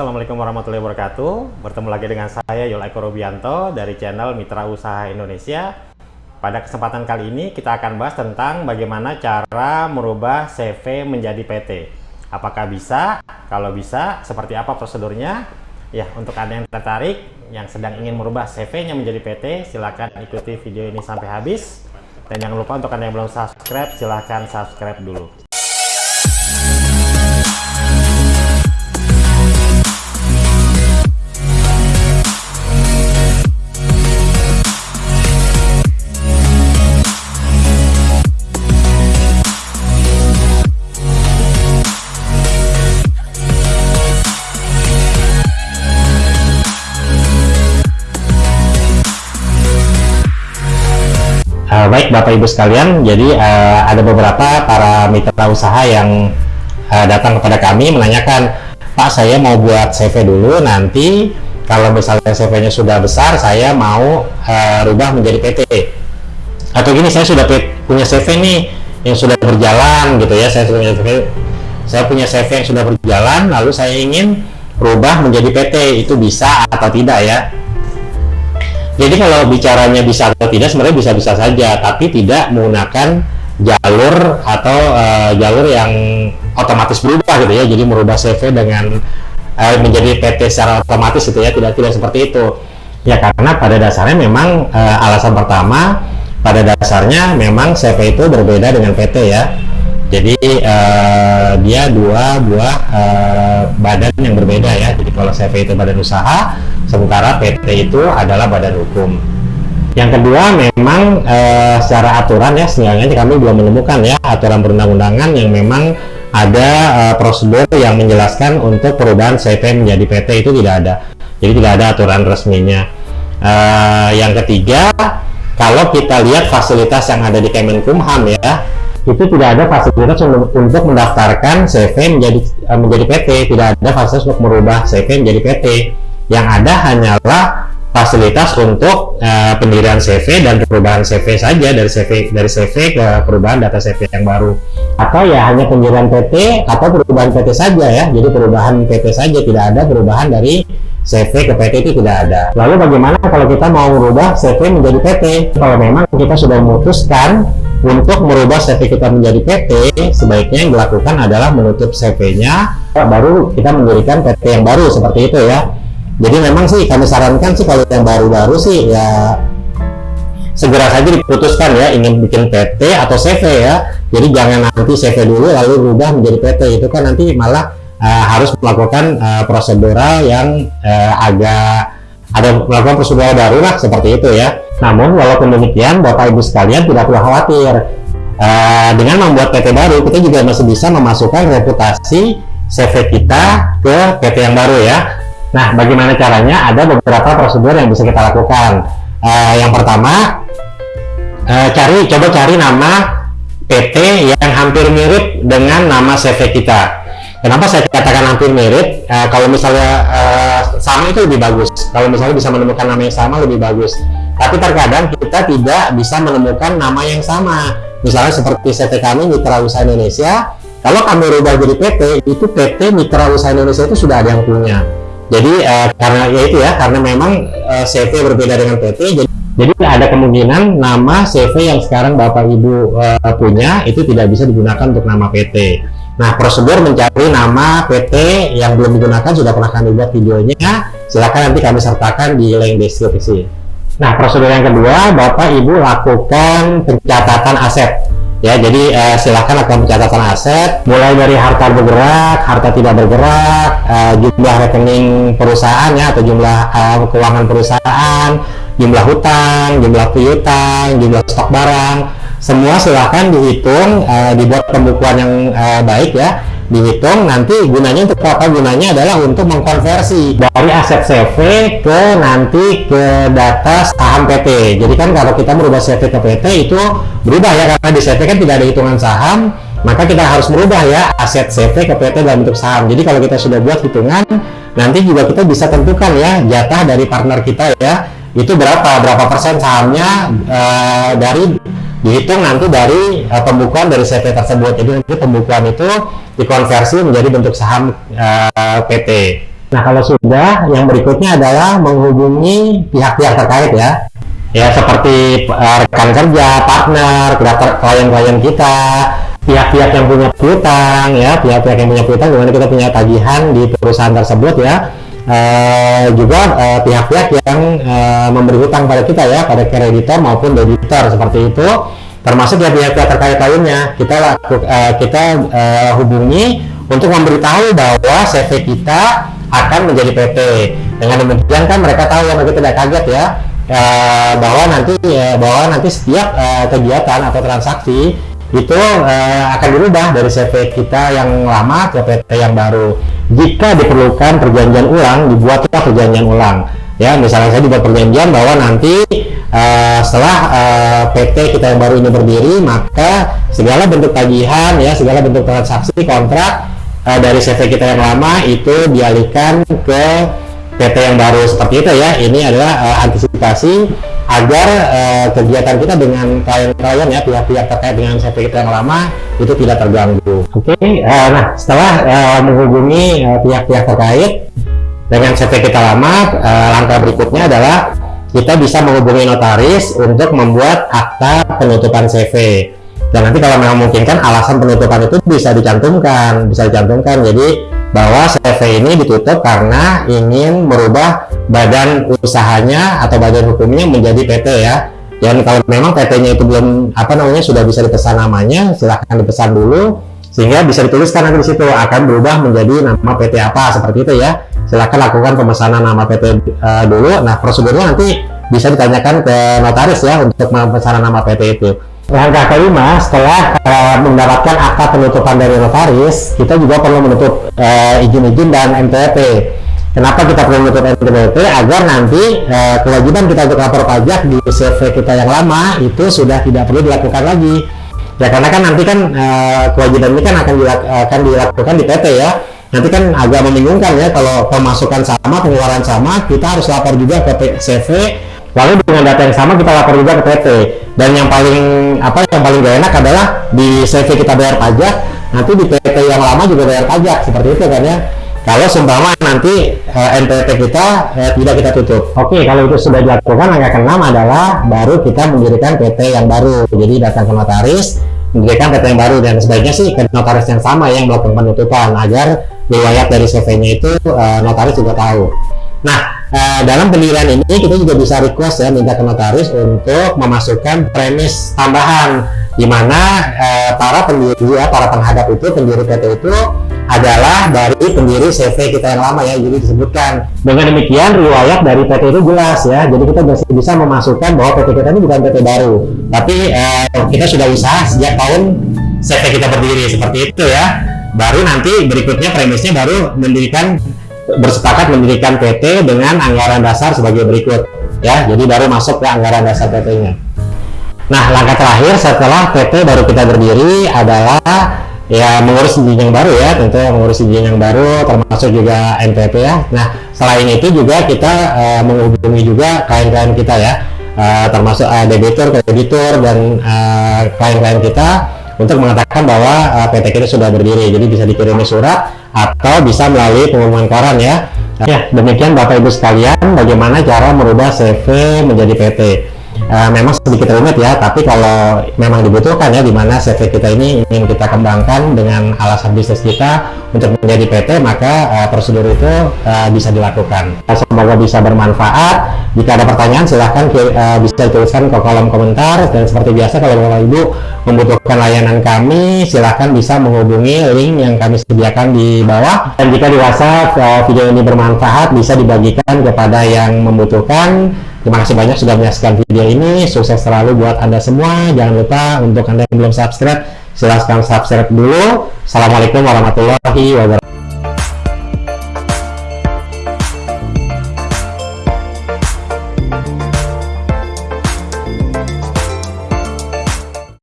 Assalamualaikum warahmatullahi wabarakatuh. Bertemu lagi dengan saya Yul Eko Rubianto dari channel Mitra Usaha Indonesia. Pada kesempatan kali ini kita akan bahas tentang bagaimana cara merubah CV menjadi PT. Apakah bisa? Kalau bisa, seperti apa prosedurnya? Ya, untuk Anda yang tertarik, yang sedang ingin merubah CV-nya menjadi PT, silahkan ikuti video ini sampai habis. Dan jangan lupa untuk Anda yang belum subscribe, silahkan subscribe dulu. Uh, baik Bapak Ibu sekalian, jadi uh, ada beberapa para mitra usaha yang uh, datang kepada kami menanyakan, Pak saya mau buat CV dulu, nanti kalau misalnya CV-nya sudah besar, saya mau uh, rubah menjadi PT. Atau gini, saya sudah punya CV nih yang sudah berjalan gitu ya, saya punya CV, saya punya CV yang sudah berjalan, lalu saya ingin rubah menjadi PT, itu bisa atau tidak ya? Jadi kalau bicaranya bisa atau tidak sebenarnya bisa-bisa saja, tapi tidak menggunakan jalur atau uh, jalur yang otomatis berubah gitu ya. Jadi merubah CV dengan uh, menjadi PT secara otomatis gitu ya, tidak tidak seperti itu. Ya karena pada dasarnya memang uh, alasan pertama pada dasarnya memang CV itu berbeda dengan PT ya. Jadi uh, dia dua buah uh, badan yang berbeda ya. Jadi kalau CV itu badan usaha, sementara PT itu adalah badan hukum. Yang kedua memang uh, secara aturan ya, sebenarnya kami belum menemukan ya aturan perundang-undangan yang memang ada uh, prosedur yang menjelaskan untuk perubahan CV menjadi PT itu tidak ada. Jadi tidak ada aturan resminya. Uh, yang ketiga, kalau kita lihat fasilitas yang ada di Kemenkumham ya, itu tidak ada fasilitas untuk mendaftarkan CV menjadi uh, menjadi PT, tidak ada fasilitas untuk merubah CV menjadi PT. Yang ada hanyalah fasilitas untuk uh, pendirian CV dan perubahan CV saja dari CV dari CV ke perubahan data CV yang baru. Atau ya hanya pendirian PT atau perubahan PT saja ya. Jadi perubahan PT saja tidak ada perubahan dari CV ke PT itu tidak ada. Lalu bagaimana kalau kita mau merubah CV menjadi PT? Kalau memang kita sudah memutuskan untuk merubah CV kita menjadi PT, sebaiknya yang dilakukan adalah menutup CV-nya, baru kita mendirikan PT yang baru seperti itu ya. Jadi memang sih kami sarankan sih kalau yang baru-baru sih ya segera saja diputuskan ya ingin bikin PT atau CV ya. Jadi jangan nanti CV dulu lalu rubah menjadi PT itu kan nanti malah uh, harus melakukan uh, prosedural yang uh, agak ada melakukan prosedural baru lah seperti itu ya. Namun walaupun demikian Bapak Ibu sekalian tidak perlu khawatir. Uh, dengan membuat PT baru kita juga masih bisa memasukkan reputasi CV kita ke PT yang baru ya. Nah, bagaimana caranya? Ada beberapa prosedur yang bisa kita lakukan. Uh, yang pertama, uh, cari coba cari nama PT yang hampir mirip dengan nama CV kita. Kenapa saya katakan hampir mirip? Uh, kalau misalnya uh, sama itu lebih bagus. Kalau misalnya bisa menemukan nama yang sama lebih bagus tapi terkadang kita tidak bisa menemukan nama yang sama misalnya seperti CT kami Mitra Usaha Indonesia kalau kami rubah jadi PT itu PT Mitra Usaha Indonesia itu sudah ada yang punya jadi uh, karena ya itu ya karena memang eh, CV berbeda dengan PT jadi jadi ada kemungkinan nama CV yang sekarang Bapak Ibu uh, punya itu tidak bisa digunakan untuk nama PT. Nah, prosedur mencari nama PT yang belum digunakan sudah pernah kami buat videonya. Silakan nanti kami sertakan di link deskripsi. Nah, prosedur yang kedua, Bapak Ibu lakukan pencatatan aset. Ya, jadi uh, silahkan lakukan pencatatan aset, mulai dari harta bergerak, harta tidak bergerak, uh, jumlah rekening perusahaan ya atau jumlah uh, keuangan perusahaan, jumlah hutang, jumlah piutang, jumlah stok barang, semua silahkan dihitung, uh, dibuat pembukuan yang uh, baik ya dihitung nanti gunanya untuk apa? Gunanya adalah untuk mengkonversi dari aset CV ke nanti ke data saham PT jadi kan kalau kita merubah CV ke PT itu berubah ya karena di CV kan tidak ada hitungan saham maka kita harus merubah ya aset CV ke PT dalam bentuk saham. Jadi kalau kita sudah buat hitungan nanti juga kita bisa tentukan ya jatah dari partner kita ya itu berapa berapa persen sahamnya uh, dari dihitung nanti dari uh, pembukuan dari CV tersebut jadi nanti pembukuan itu dikonversi menjadi bentuk saham uh, PT Nah, kalau sudah, yang berikutnya adalah menghubungi pihak-pihak terkait ya. Ya, seperti uh, rekan kerja, partner, klien-klien kita, pihak-pihak yang punya piutang ya, pihak-pihak yang punya piutang di mana kita punya tagihan di perusahaan tersebut ya. Uh, juga pihak-pihak uh, yang uh, memberi hutang pada kita ya, pada kreditor maupun debitor seperti itu termasuk ya pihak-pihak terkait lainnya kita uh, kita uh, hubungi untuk memberitahu bahwa CV kita akan menjadi PT. Dengan demikian kan mereka tahu yang mereka tidak kaget ya uh, bahwa nanti uh, bahwa nanti setiap uh, kegiatan atau transaksi itu uh, akan dirubah dari CV kita yang lama ke PT yang baru. Jika diperlukan perjanjian ulang, dibuatlah perjanjian ulang. Ya, misalnya saya dibuat perjanjian bahwa nanti uh, setelah uh, PT kita yang baru ini berdiri, maka segala bentuk tagihan, ya, segala bentuk transaksi kontrak uh, dari CV kita yang lama itu dialihkan ke PT yang baru seperti itu ya. Ini adalah uh, antisipasi agar uh, kegiatan kita dengan klien-klien ya pihak-pihak terkait dengan CV kita yang lama itu tidak terganggu. Oke, okay. uh, nah setelah uh, menghubungi pihak-pihak uh, terkait dengan CV kita lama, uh, langkah berikutnya adalah kita bisa menghubungi notaris untuk membuat akta penutupan CV dan nanti kalau memang memungkinkan alasan penutupan itu bisa dicantumkan bisa dicantumkan jadi bahwa CV ini ditutup karena ingin merubah badan usahanya atau badan hukumnya menjadi PT ya. Dan kalau memang PT-nya itu belum apa namanya sudah bisa dipesan namanya silahkan dipesan dulu sehingga bisa dituliskan nanti di situ akan berubah menjadi nama PT apa seperti itu ya. Silahkan lakukan pemesanan nama PT uh, eh, dulu. Nah prosedurnya nanti bisa ditanyakan ke notaris ya untuk pemesanan nama PT itu Langkah kelima, setelah uh, mendapatkan akta penutupan dari notaris, kita juga perlu menutup eh, izin-izin uh, dan NPWP. Kenapa kita perlu menutup NPWP? Agar nanti uh, kewajiban kita untuk lapor pajak di CV kita yang lama itu sudah tidak perlu dilakukan lagi. Ya karena kan nanti kan uh, kewajiban ini kan akan, dilak akan dilakukan di PT ya. Nanti kan agak membingungkan ya kalau pemasukan sama, pengeluaran sama, kita harus lapor juga ke CV lalu dengan data yang sama kita lapor juga ke PT dan yang paling apa yang paling gak enak adalah di CV kita bayar pajak nanti di PT yang lama juga bayar pajak seperti itu kan ya. Kalau seumpama nanti uh, eh, NPT kita uh, tidak kita tutup. Oke kalau itu sudah dilakukan langkah keenam adalah baru kita mendirikan PT yang baru. Jadi datang ke notaris mendirikan PT yang baru. Dan sebaiknya sih ke notaris yang sama yang melakukan penutupan agar riwayat dari CV-nya itu uh, notaris juga tahu. Nah uh, dalam pendirian ini kita juga bisa request ya minta ke notaris untuk memasukkan premis tambahan di mana uh, para pendiri ya para penghadap itu pendiri PT itu adalah dari pendiri CV kita yang lama ya jadi disebutkan. Dengan demikian riwayat dari PT itu jelas ya jadi kita bisa, bisa memasukkan bahwa PT kita ini bukan PT baru. Tapi uh, kita sudah usaha sejak tahun CV kita berdiri seperti itu ya. Baru nanti berikutnya premisnya baru mendirikan bersepakat mendirikan PT dengan anggaran dasar sebagai berikut ya. Jadi baru masuk ke anggaran dasar PT-nya nah langkah terakhir setelah PT baru kita berdiri adalah ya mengurus izin yang baru ya. Tentu mengurus izin yang baru termasuk juga NPP ya. Nah selain itu juga kita uh, menghubungi juga klien-klien kita ya. Uh, termasuk uh, debitur, kreditur dan klien-klien uh, kita untuk mengatakan bahwa uh, PT kita sudah berdiri. Jadi bisa dikirimi surat atau bisa melalui pengumuman koran ya. Ya demikian Bapak Ibu sekalian bagaimana cara merubah CV menjadi PT uh, memang sedikit rumit ya tapi kalau memang dibutuhkan ya di mana CV kita ini ingin kita kembangkan dengan alasan bisnis kita untuk menjadi PT maka uh, prosedur itu uh, bisa dilakukan semoga bisa bermanfaat jika ada pertanyaan silahkan uh, bisa dituliskan ke kolom komentar dan seperti biasa kalau Bapak Ibu membutuhkan layanan kami silahkan bisa menghubungi link yang kami sediakan di bawah dan jika dirasa uh, video ini bermanfaat bisa dibagikan kepada yang membutuhkan Terima kasih banyak sudah menyaksikan video ini. Sukses selalu buat Anda semua. Jangan lupa untuk Anda yang belum subscribe, silahkan subscribe dulu. Assalamualaikum warahmatullahi.